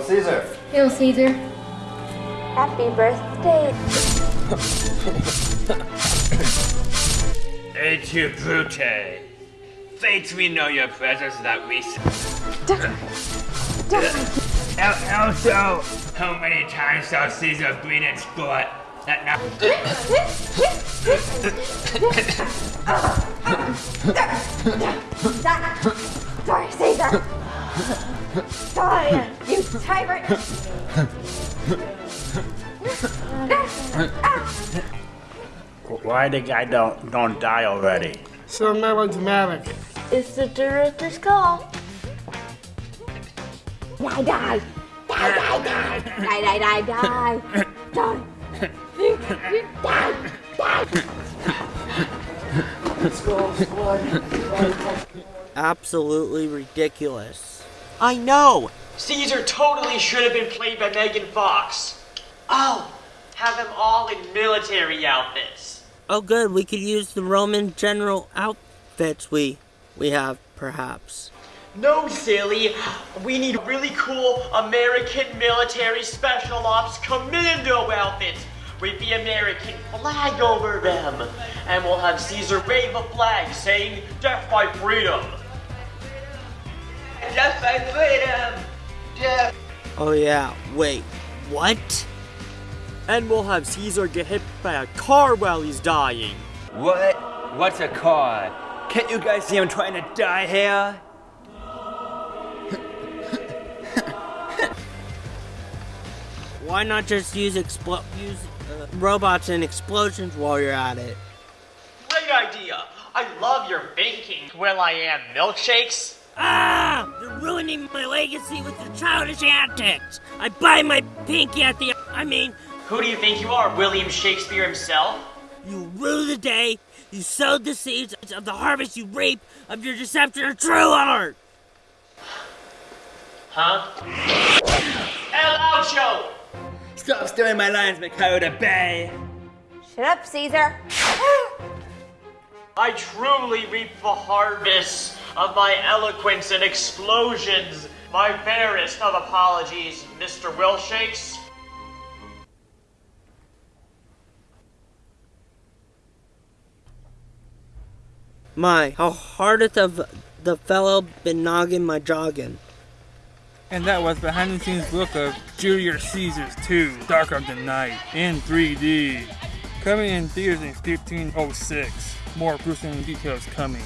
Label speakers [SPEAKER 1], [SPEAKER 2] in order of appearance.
[SPEAKER 1] Hail Caesar!
[SPEAKER 2] Hail Caesar.
[SPEAKER 3] Happy birthday.
[SPEAKER 4] Et tu brute. Fates we know your presence that we Al- Also, how many times shall Caesar bleed its blood? That now
[SPEAKER 3] Sorry, Caesar. Die, you tyrant.
[SPEAKER 5] Why the guy don't don't die already?
[SPEAKER 6] So melodramatic.
[SPEAKER 3] It's the director's call. Die, die. Die, die, die. Die, die, die, die. Die. Die, die.
[SPEAKER 7] Absolutely ridiculous.
[SPEAKER 8] I know! Caesar totally should have been played by Megan Fox. Oh, have them all in military outfits.
[SPEAKER 7] Oh good, we could use the Roman general outfits we we have, perhaps.
[SPEAKER 8] No, silly. We need really cool American military special ops commando outfits with the American flag over them. And we'll have Caesar wave a flag saying, Death by freedom. Death by freedom. Death.
[SPEAKER 7] Oh yeah, wait, what?
[SPEAKER 9] And we'll have Caesar get hit by a car while he's dying.
[SPEAKER 4] What? What's a car? Can't you guys see I'm trying to die here?
[SPEAKER 7] Why not just use explo- use uh, robots and explosions while you're at it?
[SPEAKER 8] Great idea. I love your baking. Will I am milkshakes?
[SPEAKER 7] Ah! You're ruining my legacy with your childish antics! I buy my pinky at the. I mean,
[SPEAKER 8] Who do you think you are, William Shakespeare himself?
[SPEAKER 7] you rue the day you sowed the seeds of the harvest you reap of your deception of true art!
[SPEAKER 8] Huh? El Ocho!
[SPEAKER 4] Stop stealing my lines, Makota Bay!
[SPEAKER 3] Shut up, Caesar.
[SPEAKER 8] I truly reap the harvest of my eloquence and explosions. My fairest of apologies, Mr. Wilshakes.
[SPEAKER 7] My, how hardeth of the fellow been noggin my joggin.
[SPEAKER 10] And that was behind the scenes look of Julius Caesar's 2 Dark of the Night in 3D. Coming in theaters in 1506. More gruesome details coming.